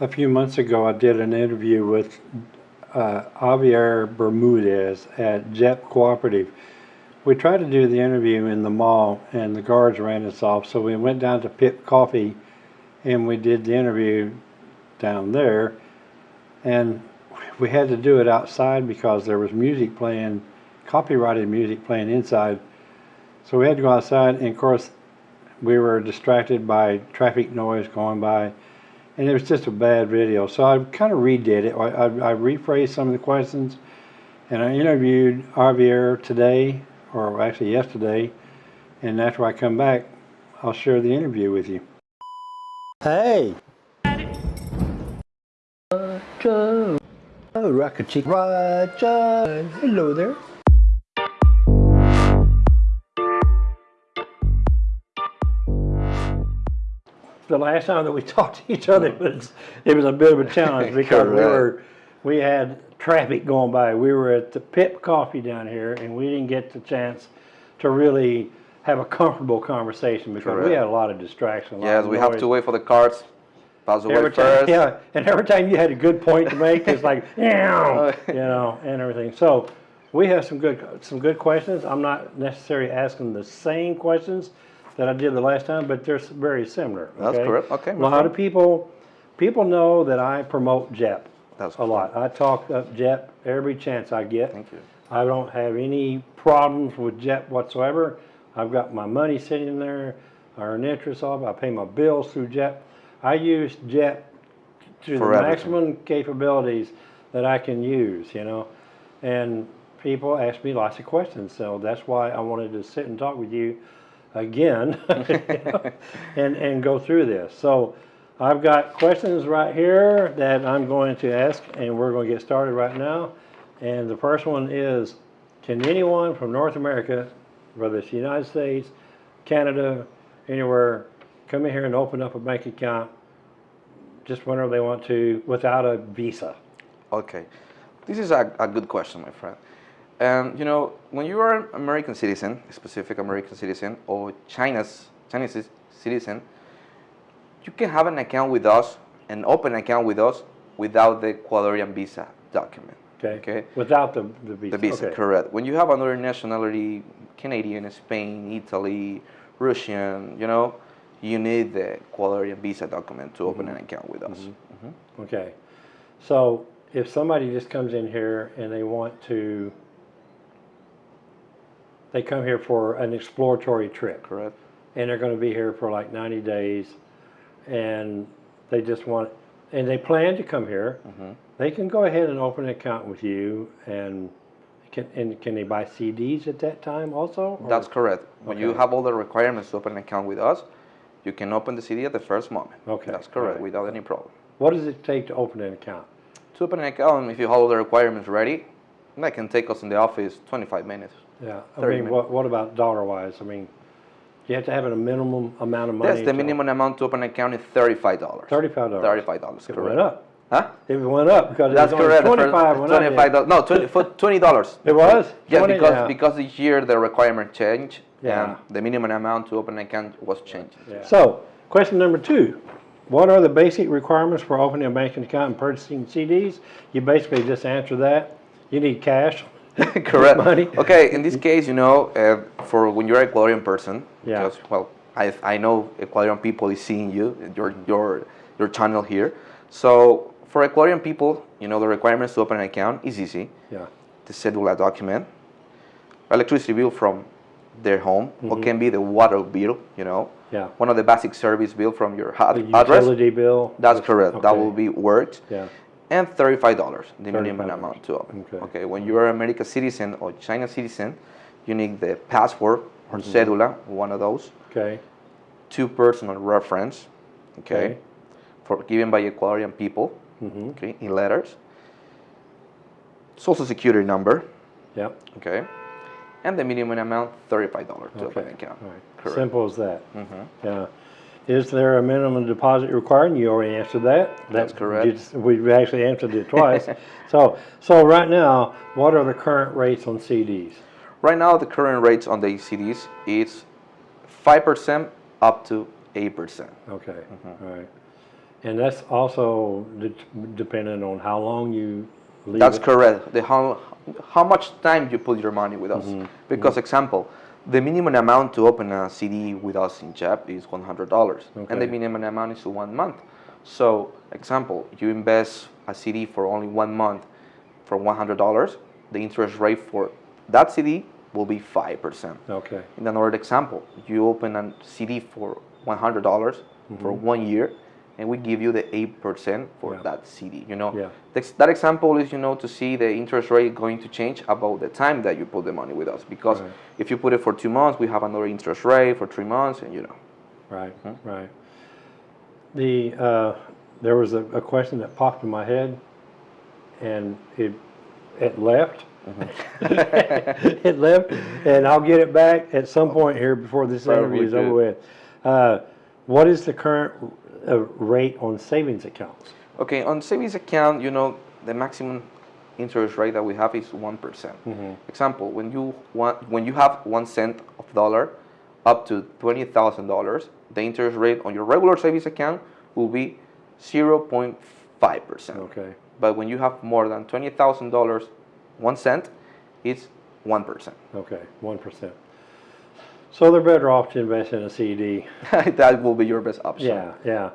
A few months ago, I did an interview with uh, Javier Bermudez at JEP Cooperative. We tried to do the interview in the mall, and the guards ran us off, so we went down to Pip Coffee, and we did the interview down there. And we had to do it outside because there was music playing, copyrighted music playing inside. So we had to go outside, and of course, we were distracted by traffic noise going by, and it was just a bad video. So I kind of redid it. I, I, I rephrased some of the questions, and I interviewed Javier today, or actually yesterday, and after I come back, I'll share the interview with you. Hey! Roger! Oh, Rocket Chick. Roger! Hello there. The last time that we talked to each other was it was a bit of a challenge because we were we had traffic going by. We were at the Pip Coffee down here, and we didn't get the chance to really have a comfortable conversation because we had a lot of distraction. a lot Yes, of we have to wait for the cards. Pass away Every time, first. yeah, and every time you had a good point to make, it's like, "Meow," oh, you know, and everything. So we have some good some good questions. I'm not necessarily asking the same questions that I did the last time, but they're very similar. That's correct. Okay, A lot of people people know that I promote JEP That's a lot. I talk up JEP every chance I get. Thank you. I don't have any problems with JEP whatsoever. I've got my money sitting there, I earn interest off, I pay my bills through JEP. I use JEP to the everything. maximum capabilities that I can use, you know. And people ask me lots of questions, so that's why I wanted to sit and talk with you again and, and go through this. So I've got questions right here that I'm going to ask, and we're going to get started right now. And the first one is, can anyone from North America, whether it's the United States, Canada, anywhere, come in here and open up a bank account just whenever they want to without a visa? Okay, this is a, a good question, my friend. And you know, when you are an American citizen, a specific American citizen, or China's Chinese citizen, you can have an account with us an open account with us without the Ecuadorian visa document. Okay? Okay. Without the, the visa. The visa, Okay. correct. When you have another nationality, Canadian, Spain, Italy, Russian, you know, you need the Ecuadorian visa document to open an account with us. Mhm. Okay. So if somebody just comes in here and they want to, they come here for an exploratory trip Correct. and they're going to be here for like 90 days and they just want, and they plan to come here, Mhm. they can go ahead and open an account with you and can, and can they buy CDs at that time also? or- That's correct. When you have all the requirements to open an account with us, you can open the CD at the first moment. Okay, That's correct, alright. without any problem. What does it take to open an account? To open an account, if you have all the requirements ready, that can take us in the office 25 minutes. Yeah, I mean, what, what about dollar wise? I mean, you have to have a minimum amount of money. Yes, the minimum amount to open an account is $35. Thirty-five dollars. $35, It correct. went up. Huh? It went up because That's correct. the first- twenty-five. Twenty-five dollars. No, 20, for twenty dollars. It was? Yes, 20, because yeah. because this year the requirement changed, Yeah. and the minimum amount to open an account was changed. So, question number two. What are the basic requirements for opening a banking account and purchasing CDs? You basically just answer that. You need cash. Correct. Money. Okay, in this case, you know, uh, for when you're an Ecuadorian person, Yeah. because, well, I, I know Ecuadorian people is seeing you, your, your, your channel here. So for Ecuadorian people, you know, the requirements to open an account is easy. Yeah. The cedula document, electricity bill from their home, Mm-hmm. or can be the water bill, you know, Yeah. one of the basic service bill from your The address. utility bill. That's correct. That will be worked. Yeah. And thirty-five dollars, the minimum $35. amount to open. Okay. When you are an American citizen or China citizen, you need the passport or Mm-hmm. cedula, one of those, Okay. two personal reference, okay, Okay. for given by Ecuadorian people, Mm-hmm. okay, in letters. Social security number, Yep. okay, and the minimum amount thirty-five dollars to open an account. Right. Correct. Simple as that. Mhm. Yeah. Is there a minimum deposit required? You already answered that. That's That- correct. you We've actually answered it twice. So, so right now, what are the current rates on CDs? Right now, the current rates on the CDs is five percent up to eight percent. Okay, Mm-hmm. all right. And that's also de- dependent on how long you leave That's it. correct. The how, how much time you put your money with us. Mm-hmm. Because example, the minimum amount to open a CD with us in JEP is $100. And the minimum amount is one month. So example, you invest a CD for only one month for $100, the interest rate for that CD will be 5%. Okay, In another example, you open a CD for $100 for mm-hmm. one year, and we give you the 8% for Yeah. that CD. You know, Yeah. That example is, you know, to see the interest rate going to change about the time that you put the money with us. Because Right. if you put it for two months, we have another interest rate for three months, and you know. right, Hmm? right. The, uh, there was a, a question that popped in my head and it, it left. Mm-hmm. It left, and I'll get it back at some point here before this interview is Probably over with. Uh, what is the current, uh, rate on savings accounts? Okay, on savings account, you know, the maximum interest rate that we have is one Mm-hmm. Example, when you want, when you have one cent of dollar up to twenty thousand dollars, the interest rate on your regular savings account will be zero point five percent. Okay, But when you have more than twenty thousand dollars, one cent, it's one percent. okay, one percent. So they're better off to invest in a CD. That will be your best option. Yeah, yeah,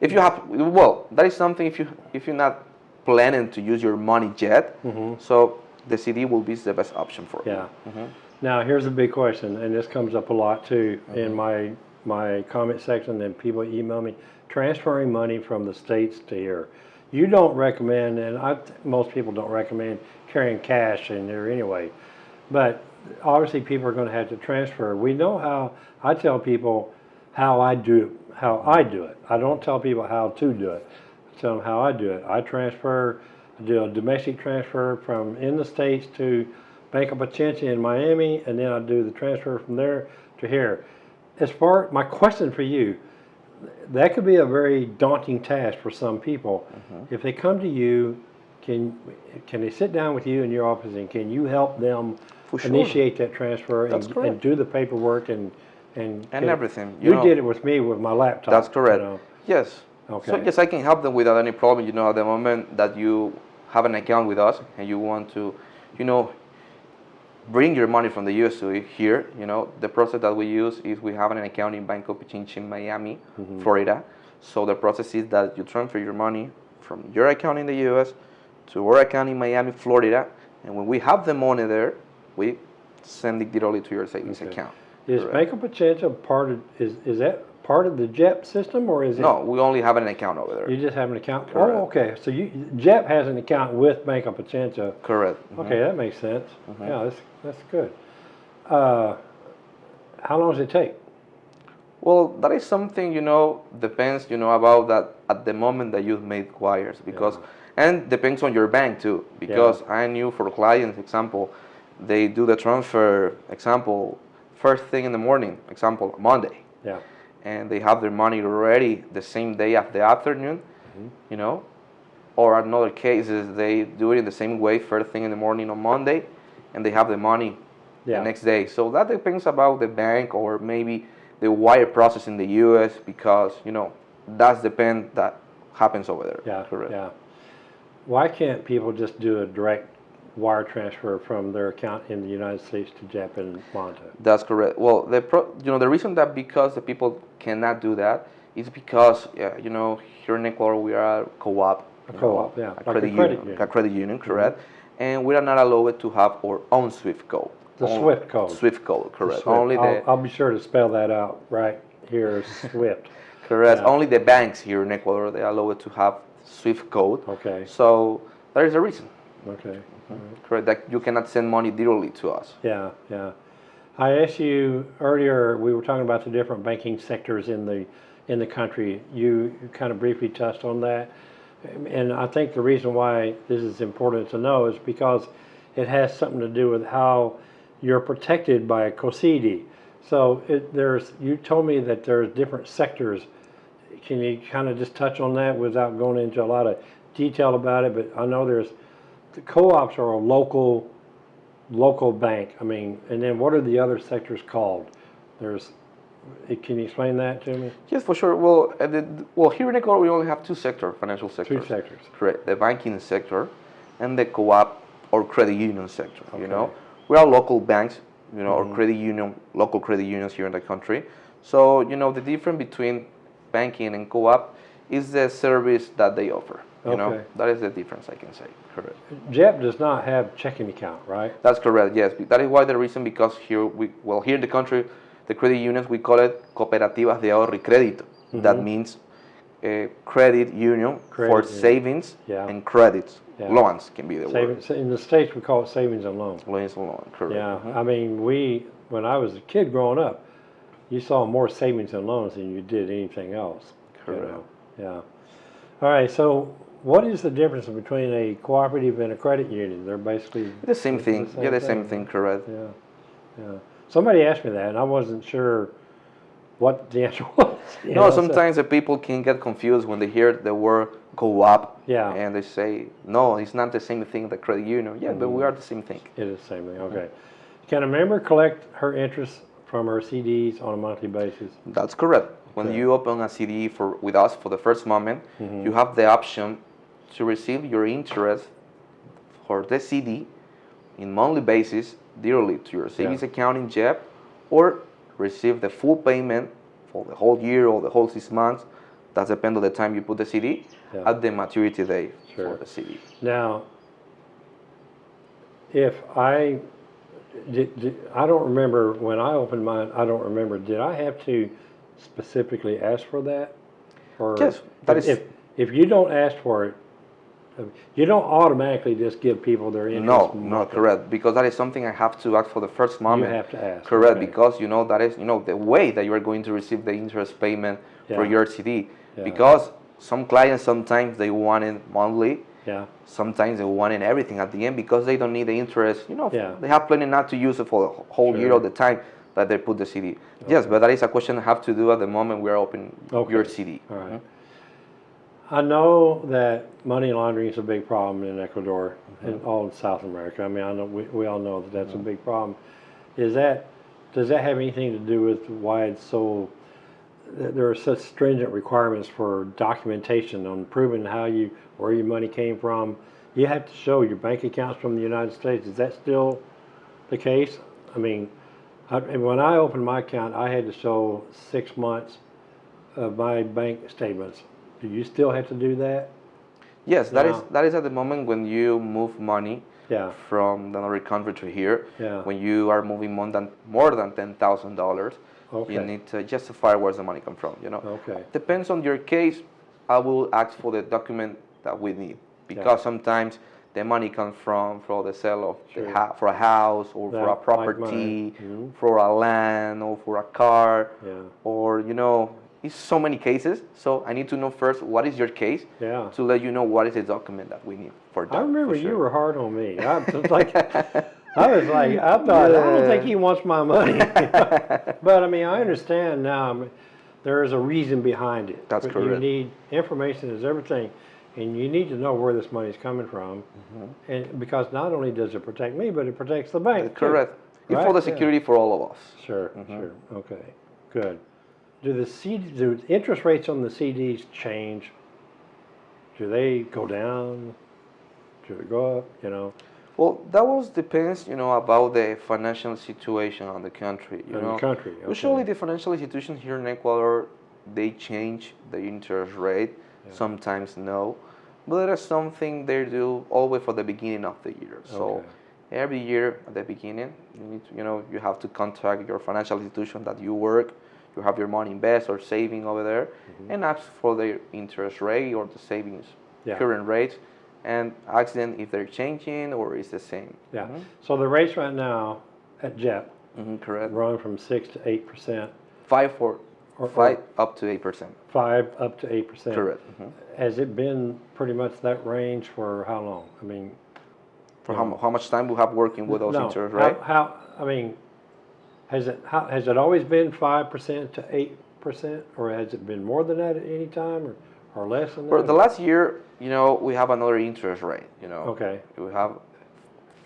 If you have, well, that is something if you if you're not planning to use your money yet, so the CD will be the best option for you. Mm-hmm. yeah. Now, here's a big question, and this comes up a lot too in my, my comment section, and people email me, transferring money from the states to here. You don't recommend, and I, most people don't recommend carrying cash in there anyway, but obviously people are gonna have to transfer. We know how, I tell people how I do, how I do it. I don't tell people how to do it. I tell them how I do it. I transfer, I do a domestic transfer from in the States to Bank of Pichincha in Miami, and then I do the transfer from there to here. As far, my question for you, that could be a very daunting task for some people. Mm-hmm. If they come to you, can, can they sit down with you in your office and can you help them sure. initiate that transfer and, and do the paperwork and, and. And get- everything, you You know. did it with me with my laptop. That's you correct. know. Yes. So Okay. yes, I can help them without any problem. You know, at the moment that you have an account with us and you want to, you know, bring your money from the U.S. to here, you know, the process that we use is we have an account in Banco Pichincha in Miami, Mm-hmm. Florida. So the process is that you transfer your money from your account in the U.S. to our account in Miami, Florida, and when we have the money there, we send it directly to your savings Okay. account. Is Correct. Of Pichincha part of, is, is that part of the JEP system or is it? No, we only have an account over there. You just have an account? Correct. Oh, okay, so you, JEP has an account with Bank of Pichincha. Correct. Mhm. Okay, that makes sense. Mm-hmm. Yeah, that's, that's good. Uh, how long does it take? Well, that is something you know depends you know about that at the moment that you've made wires because and depends on your bank too because I knew for clients example they do the transfer example first thing in the morning example Monday Yeah, and they have their money ready the same day of the afternoon Mm-hmm. you know or another cases they do it in the same way first thing in the morning on Monday and they have the money Yeah. the next day so that depends about the bank or maybe the wire process in the US because you know that's depend that happens over there yeah, correct yeah. Why can't people just do a direct wire transfer from their account in the United States to JEP in Manta? That's correct. Well, the pro, you know the reason that because the people cannot do that is because yeah, you know here in Ecuador we are a co-op, A co-op, yeah, a like a credit, credit union, union. a credit union, mm-hmm. correct, and we are not allowed to have our own SWIFT code. The SWIFT code. SWIFT code, correct. Swift. Only I'll, the I'll be sure to spell that out right here, Swift. correct. yeah. Only the banks here in Ecuador they allow it to have SWIFT code. Okay, So there is a reason, okay. correct, that you cannot send money directly to us. Yeah, yeah. I asked you earlier, we were talking about the different banking sectors in the, in the country. You kind of briefly touched on that. And I think the reason why this is important to know is because it has something to do with how you're protected by a COSEDE. So it, there's, you told me that there's different sectors. Can you kind of just touch on that without going into a lot of detail about it? But I know there's, the co-ops are a local local bank. I mean, and then what are the other sectors called? There's eh, Can you explain that to me? Yes, for sure. Well, uh, the, well, here in Ecuador, we only have two sectors, financial sectors. Two sectors. Correct. The banking sector and the co-op or credit union sector. You know, we are local banks, you know, Mhm. or credit union, local credit unions here in the country. So, you know, the difference between banking and co-op is the service that they offer. You know, Okay. that is the difference I can say. Correct. JEP does not have checking account, right? That's correct. Yes, that is why the reason because here we well here in the country, the credit unions we call it cooperativas de ahorro y crédito. That Mhm. means a credit union for union. savings Yeah. and credits. Yeah. Loans can be the word. In the States, we call it savings and loans. Loans and loan. Correct. Yeah, I mean, we, when I was a kid growing up, you saw more savings and loans than you did anything else. you Correct. know? Yeah. All right, so what is the difference between a cooperative and a credit union? They're basically, The same thing. the yeah, the same same thing. Correct. yeah, yeah. Somebody asked me that and I wasn't sure what the answer was. you know, No, so- sometimes the people can get confused when they hear the word co-op Yeah. and they say, no, it's not the same thing the credit union. Yeah, but we are the same thing. It is the same thing, okay. Can a member collect her interest from her CDs on a monthly basis? That's correct. When Okay. you open a CD for with us for the first moment, Mhm. you have the option to receive your interest for the CD in monthly basis directly to your savings Yeah. account in JEP, or receive the full payment for the whole year or the whole six months. That depends on the time you put the CD Yeah. at the maturity date Sure. for the CD. Now, if I, did, did, I don't remember, when I opened mine, I don't remember, did I have to specifically ask for that? Or Yes, that if- is- If, if you don't ask for it, you don't automatically just give people their interest. No, no, correct. Because that is something I have to ask for the first You moment. have to ask. Correct, okay. because you know that is you know the way that you are going to receive the interest payment for your CD. Yeah. Because some clients sometimes they want it monthly, Yeah, sometimes they want it everything at the end because they don't need the interest. You know, Yeah. they have plenty not to use it for the whole year Sure. of the time that they put the CD. Yes, but that is a question I have to do at the moment we are opening Okay. your CD. all right. Mm-hmm. I know that money laundering is a big problem in Ecuador Mm-hmm. and all of South America. I mean, I know, we, we all know that that's a big problem. Is that, does that have anything to do with why it's so, there are such stringent requirements for documentation on proving how you, where your money came from? You have to show your bank accounts from the United States. Is that still the case? I mean, I, when I opened my account, I had to show six months of my bank statements. Do you still have to do that? Yes, that is Now- that is at the moment when you move money Yeah, from another country to here. Yeah. When you are moving more than more than ten thousand dollars, Okay. you need to justify where's the money come from. You know. okay, Depends on your case. I will ask for the document that we need because sometimes the money comes from for the sale of Sure. the ha- for a house or Yeah, for a like property, mine. Mhm. for a land or for a car, yeah, or you know, it's so many cases. So I need to know first what is your case yeah. to let you know what is the document that we need for that. I remember for you were hard on me. I was like, I was like, I thought, I don't think he wants my money. but I mean, I understand now. There is a reason behind it. That's But You need information is everything, and you need to know where this money is coming from. Mm-hmm. And because not only does it protect me, but it protects the bank. Correct. It's Right? for the Yeah. security for all of us. Sure, Mhm. sure. Okay, good. Do the CD, do interest rates on the CDs change? Do they go down? Do they go up? You know? Well, that was depends, you know, about the financial situation on the country. You in know, the country. Okay. usually the financial institutions here in Ecuador they change the interest rate. Yeah. Sometimes no, but there is something they do always for the beginning of the year. So Okay. every year at the beginning, you need to, you know, you have to contact your financial institution that you work. You have your money invested or saving over there, Mm-hmm. and ask for their interest rate or the savings Yeah. current rate, and ask them if they're changing or is the same. Yeah. Mhm. So the rates right now at JEP Mhm, correct. run from six to eight percent, Five for Or- or- five up to eight percent. five up to eight percent. Correct. Mhm. Has it been pretty much that range for how long? I mean, For how, how much time we have working with those no. interest how, rate? how? I mean, has it how, has it always been five percent to eight percent, or has it been more than that at any time, or, or less than that? For the last year, you know, we have another interest rate. You know, Okay. we have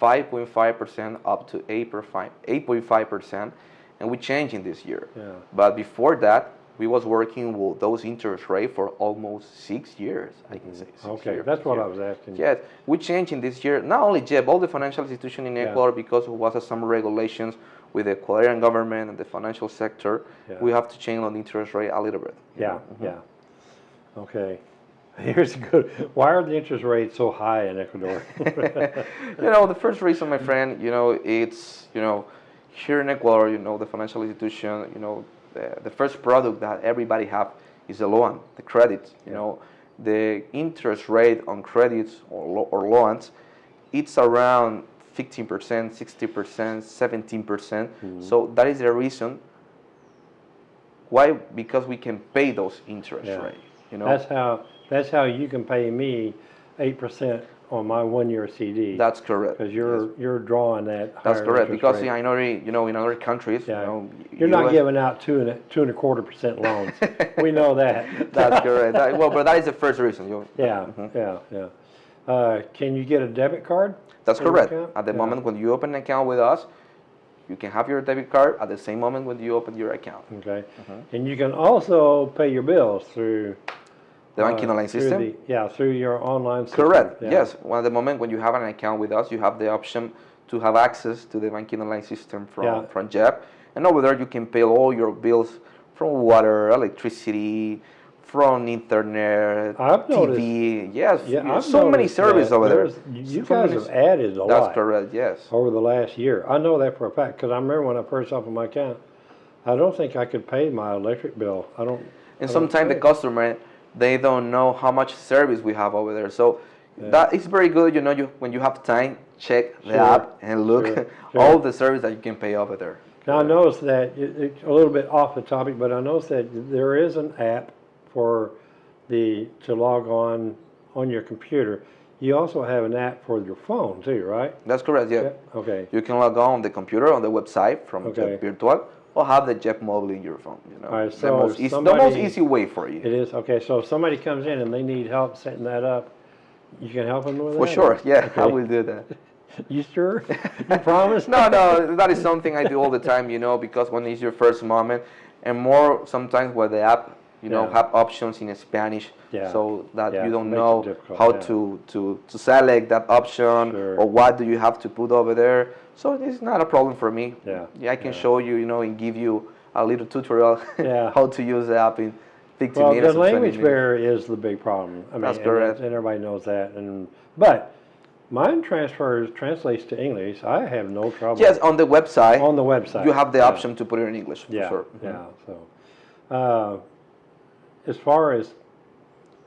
5.5 percent up to 8 8.5 percent, and we changed in this year. Yeah. But before that, we was working with those interest rate for almost six years. I can say. Six Okay, years, that's what yeah. I was asking. Yes, we changed in this year. Not only JEP, all the financial institutions in Yeah. Ecuador, because of was some regulations with the Ecuadorian government and the financial sector, Yeah. we have to change on interest rate a little bit. Yeah, know. Mhm. yeah. Okay. Here's a good, why are the interest rates so high in Ecuador? you know, the first reason, my friend, you know, it's, you know, here in Ecuador, you know, the financial institution, you know, the, the first product that everybody have is the loan, the credit, you Yeah. know. The interest rate on credits or, lo- or loans, it's around 15%, 60%, 17%. percent mm-hmm. So that is the reason why, because we can pay those interest Yeah. rate, you know. That's how, that's how you can pay me eight percent on my one-year CD. That's correct. Because you're, you're drawing that That's correct. Because rate. I know, you know, in other countries, Yeah. you know, You're not giving out two and, a- two and a quarter percent loans. We know that. That's correct. That- well, but that is the first reason. You, Yeah, mm-hmm. yeah, yeah. Uh, can you get a debit card? that's correct. At the Yeah. moment when you open an account with us, you can have your debit card at the same moment when you open your account. Okay. Mm-hmm. And you can also pay your bills through. The banking uh, online system. the- Yeah, through your online system. Correct. Yeah. Yes. Well, at the moment when you have an account with us, you have the option to have access to the banking online system from Yeah. from JEP, and over there you can pay all your bills from water, electricity, from internet, I've noticed- TV. Yes. Yeah, so many services over there. You So guys have added a That's lot correct. Yes. over the last year. I know that for a fact, because I remember when I first opened my account, I don't think I could pay my electric bill. I don't. And I don't sometimes the customer they don't know how much service we have over there. So that is very good. You know, you when you have time, check the Sure, app and look sure, at sure. all the service that you can pay over there. Now, I noticed that, it- it's a little bit off the topic, but I noticed that there is an app for the, to log on, on your computer. You also have an app for your phone too, right? That's correct. Yeah. Okay, You can log on the computer on the website from Okay. Virtual or have the JEP mobile in your phone. You know, All right, the, most easy, the most easy way for you. it is, okay, so if somebody comes in and they need help setting that up, you can help them with that? For sure. Yeah, I will do that. You sure? You promise? no, no, that is something I do all the time, you know, because when it's your first moment, and more sometimes where the app, you know, Yeah. have options in Spanish, Yeah. so that Yeah, you don't know how to, to, to select that option Sure. or what do you have to put over there. So it's not a problem for me. Yeah, I can show you, you know, and give you a little tutorial Yeah. how to use the app in 15 Well, minutes. the language barrier is the big problem. I mean, That's and correct. And everybody knows that, and, but mine transfers, translates to English. I have no trouble. Yes, on the website, On the website. you have the option to put it in English. for Yeah, sure. yeah, so, uh, as far as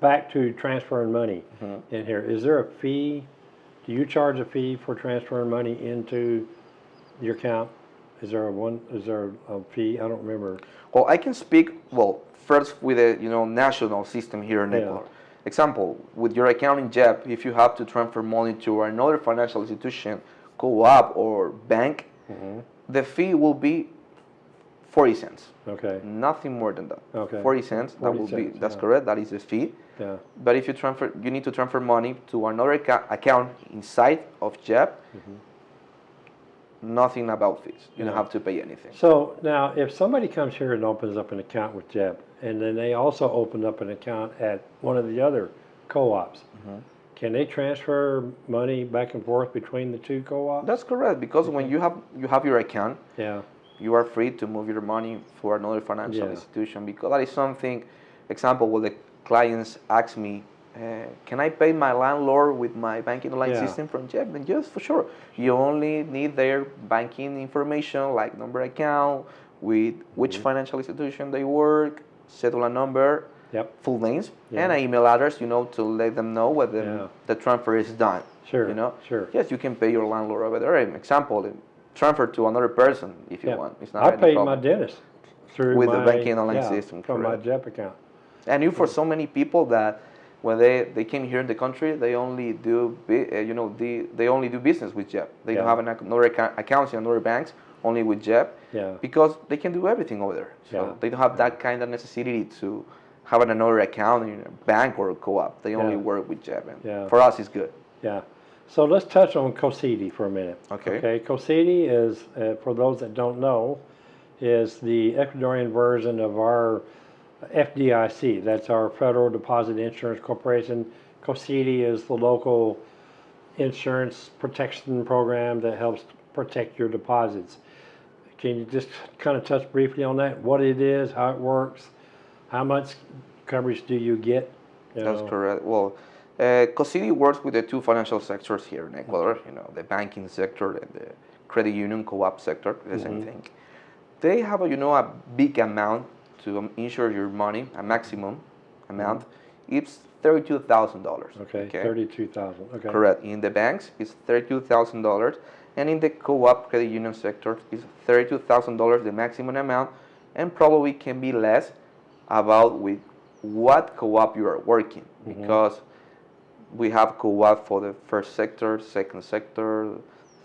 back to transferring money Mm-hmm. in here, is there a fee? Do you charge a fee for transferring money into your account? Is there a one, is there a fee? I don't remember. Well, I can speak, well, first with the, you know, national system here in Yeah. Ecuador. Example, with your account in JEP, if you have to transfer money to another financial institution, co-op or bank, Mm-hmm. the fee will be 40 cents. Okay, Nothing more than that. Okay. 40 cents, 40 that 40 will be, that's yeah. correct, that is the fee. yeah, But if you transfer, you need to transfer money to another account inside of JEP, nothing about fees. You. Yeah. don't have to pay anything. So now, if somebody comes here and opens up an account with JEP, and then they also open up an account at one of the other co-ops, Mm-hmm. can they transfer money back and forth between the two co-ops? That's correct, because when you have, you have your account, Yeah, you are free to move your money for another financial Yeah. institution because that is something example when the clients ask me uh, can i pay my landlord with my banking online Yeah. system from JEP then yes for sure you only need their banking information like number account with which Mm-hmm. financial institution they work cedula number yep, full names Yeah. and an email address you know to let them know whether the transfer is done sure, you know sure. yes you can pay your landlord over there example transfer to another person if you Yeah. want it's not I paid problem. my dentist through With the banking online yeah, system, From my. JEP account. And you for so many people that when they, they came here in the country, they only do uh, you know the, they only do business with JEP. They don't have an, another account, accounts in other banks, only with JEP, Yeah, because they can do everything over there. So Yeah. they don't have that kind of necessity to have another account in a bank or a co-op. They only Yeah. work with JEP, and Yeah. for us it's good. yeah. So let's touch on COSEDE for a minute. Okay. Okay, COSEDE is, uh, for those that don't know, is the Ecuadorian version of our FDIC. That's our Federal Deposit Insurance Corporation. COSEDE is the local insurance protection program that helps protect your deposits. Can you just kind of touch briefly on that? What it is, how it works, how much coverage do you get? You That's know? correct. Well, uh, COSEDE works with the two financial sectors here in Ecuador, you know, the banking sector and the credit union co-op sector, the same thing. They have, a, you know, a big amount to um, insure your money, a maximum amount. It's thirty-two thousand dollars. Okay, thirty-two thousand, okay. Correct. In the banks, it's thirty-two thousand dollars, and in the co-op credit union sector, it's thirty-two thousand dollars, the maximum amount, and probably can be less about with what co-op you are working, because we have co-op for the first sector, second sector,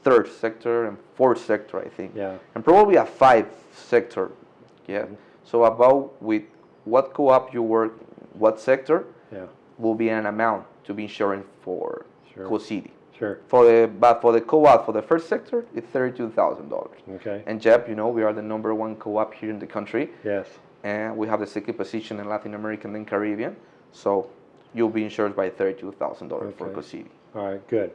third sector, and fourth sector, I think, Yeah, and probably a five sector. Yeah. Mm-hmm. So about with what co-op you work, what sector yeah, will be an amount to be insuring for Sure. COSEDE. sure, For the but for the co-op for the first sector, it's thirty-two thousand dollars. okay, And JEP, you know, we are the number one co-op here in the country, yes, and we have the second position in Latin American and Caribbean. So you'll be insured by thirty-two thousand dollars for Okay. COSEDE. all right, good.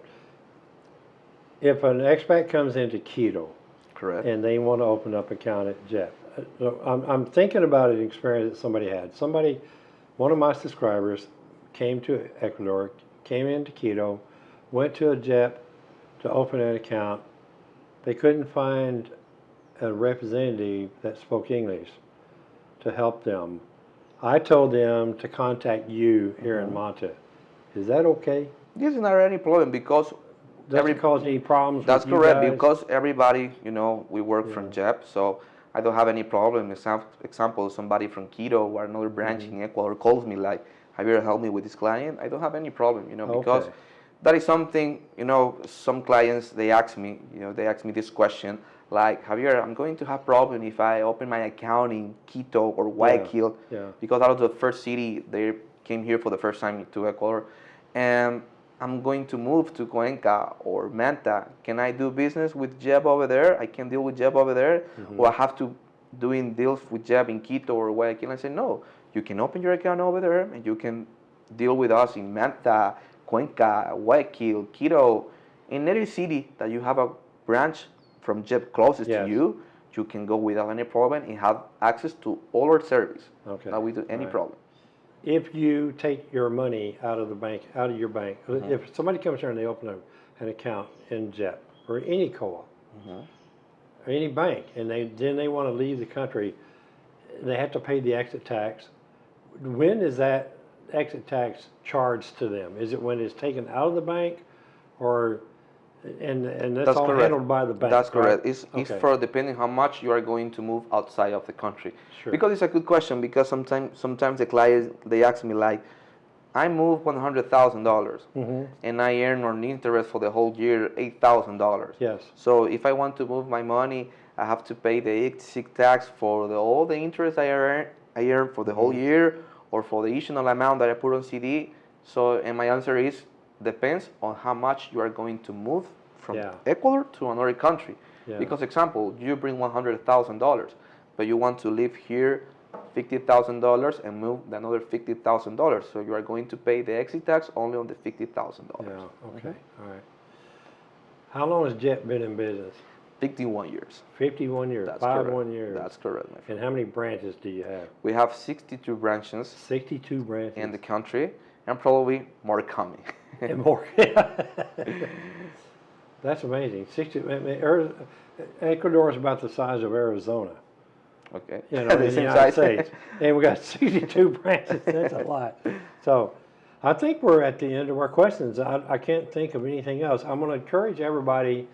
If an expat comes into Quito Correct. and they want to open up an account at JEP, uh, I'm, I'm thinking about an experience that somebody had. Somebody, one of my subscribers came to Ecuador, came into Quito, went to a JEP to open an account. They couldn't find a representative that spoke English to help them. I told them to contact you here Mm-hmm. in Manta. Is that okay? This is not any problem because Doesn't Every- cause any problems That's you correct guys? because everybody, you know, we work from JEP, so I don't have any problem. Exam- Example, somebody from Quito or another branch Mm-hmm. in Ecuador calls me like, "Javier, help me with this client." I don't have any problem, you know, because Okay. that is something, you know, some clients they ask me, you know, they ask me this question like, "Javier, I'm going to have problem if I open my account in Quito or Guayaquil yeah. because out was the first city they came here for the first time to Ecuador, and I'm going to move to Cuenca or Manta. Can I do business with JEP over there? I can deal with JEP over there, mm-hmm. or I have to doing deals with JEP in Quito or Guayaquil. I said no. You can open your account over there, and you can deal with us in Manta, Cuenca, Guayaquil, Quito, in any city that you have a branch from JEP closest Yes. to you. You can go without any problem and have access to all our service. Okay. Not with any Right. problem. If you take your money out of the bank, out of your bank, Mm-hmm. if somebody comes here and they open a, an account in JEP or any co-op Mm-hmm. or any bank, and they then they want to leave the country, they have to pay the exit tax. When is that exit tax charged to them? Is it when it's taken out of the bank, or and and that's, That's all correct. handled by the bank? That's correct. It's, it's Okay. for depending how much you are going to move outside of the country. Sure. Because it's a good question. Because sometimes sometimes the clients they ask me like, I move one hundred thousand dollars, Mhm. and I earn on interest for the whole year eight thousand dollars. Yes. So if I want to move my money, I have to pay the exit tax for the, all the interest I earn I earn for the whole Mm-hmm. year, or for the additional amount that I put on CD. So and my answer is depends on how much you are going to move from Yeah. Ecuador to another country. Yeah. Because example, you bring one hundred thousand dollars, but you want to live here fifty thousand dollars and move another fifty thousand dollars. So you are going to pay the exit tax only on the fifty thousand Yeah. dollars. Okay. All right. How long has JEP been in business? Fifty-one years. Fifty-one years. That's Five correct. one years. That's correct, my friend. And how many branches do you have? We have sixty-two branches 62 branches. in the country, and probably more coming. And more. That's amazing. 60, I mean, Ecuador is about the size of Arizona, okay. you know, The in the United. States. And we got 62 branches. That's a lot. So I think we're at the end of our questions. I, I can't think of anything else. I'm going to encourage everybody.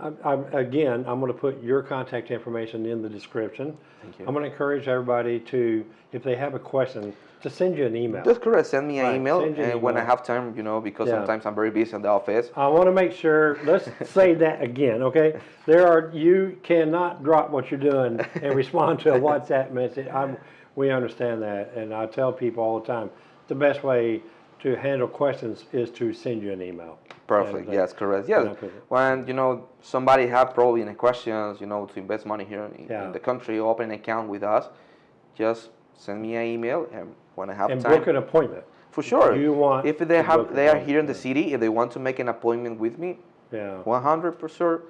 I, I, again, I'm going to put your contact information in the description. Thank you. I'm going to encourage everybody to, if they have a question, to send you an email. That's correct. Send me an Right, email, send you an and when I have time, you know, because Yeah. sometimes I'm very busy in the office. I want to make sure, let's say that again, okay? There are, you cannot drop what you're doing and respond to a WhatsApp message. I'm, we understand that, and I tell people all the time, the best way to handle questions is to send you an email. Perfect. And, uh, yes, correct. Yes. When you know somebody have probably any questions, you know, to invest money here in, Yeah. in the country, open an account with us, just send me an email, and when I have And time, book an appointment. for sure. You want if they have they are here in the city, if they want to make an appointment with me, Yeah, 100 percent,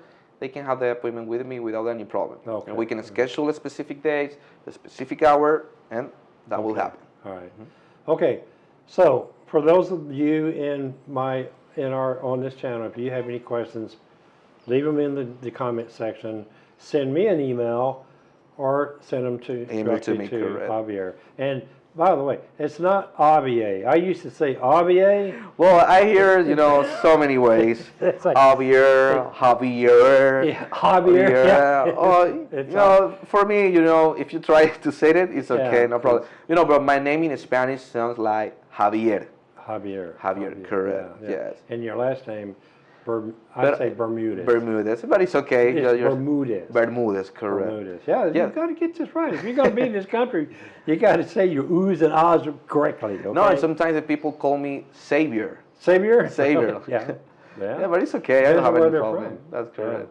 they can have the appointment with me without any problem. Okay. And we can schedule a specific dates, a specific hour, and that will happen. all right. Mm-hmm. Okay, so for those of you in my, in our, on this channel, if you have any questions, leave them in the, the comment section. Send me an email or send them to, Email to me, to. Javier. And by the way, it's not Javier. I used to say Javier. Well, I hear you know so many ways. It's like, Javier, Javier, Yeah, Javier, yeah. Oh, you know, for me, you know, if you try to say it, it's okay, Yeah, no problem. You know, but my name in Spanish sounds like Javier. Javier. Javier, correct, yeah, yeah. yes. And your last name, Berm, I But- say Bermudez. Bermudez, but it's okay. It's You're- Bermudez. Bermudez, correct. Bermudez. Yeah, Yeah. you got to get this right. If you're going to be in this country, you got to say your oohs and ahs correctly. Okay? No, and sometimes the people call me Savior. Savior. Savior. yeah. Yeah. Yeah, but it's okay. I don't have any problem. That's correct.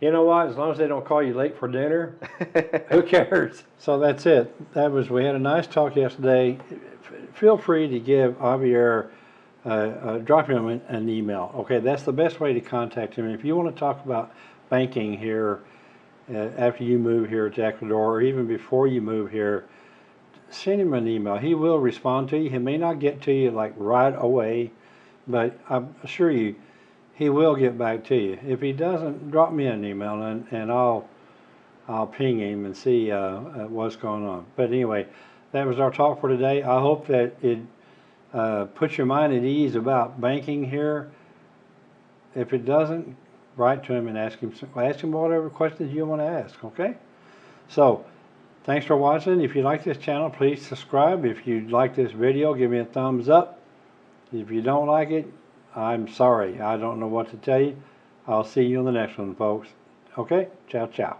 You know what? As long as they don't call you late for dinner, who cares? So that's it. That was. We had a nice talk yesterday. Feel free to give Javier. Uh, uh, drop him an, an email. Okay, that's the best way to contact him. If you want to talk about banking here uh, after you move here to Ecuador, or even before you move here, send him an email. He will respond to you. He may not get to you like right away, but I assure you, he will get back to you. If he doesn't, drop me an email and, and I'll I'll ping him and see uh, uh, what's going on. But anyway, that was our talk for today. I hope that it uh, puts your mind at ease about banking here. If it doesn't, write to him and ask him ask him whatever questions you want to ask. Okay. So, thanks for watching. If you like this channel, please subscribe. If you like this video, give me a thumbs up. If you don't like it, I'm sorry. I don't know what to tell you. I'll see you on the next one, folks. Okay? Ciao, ciao.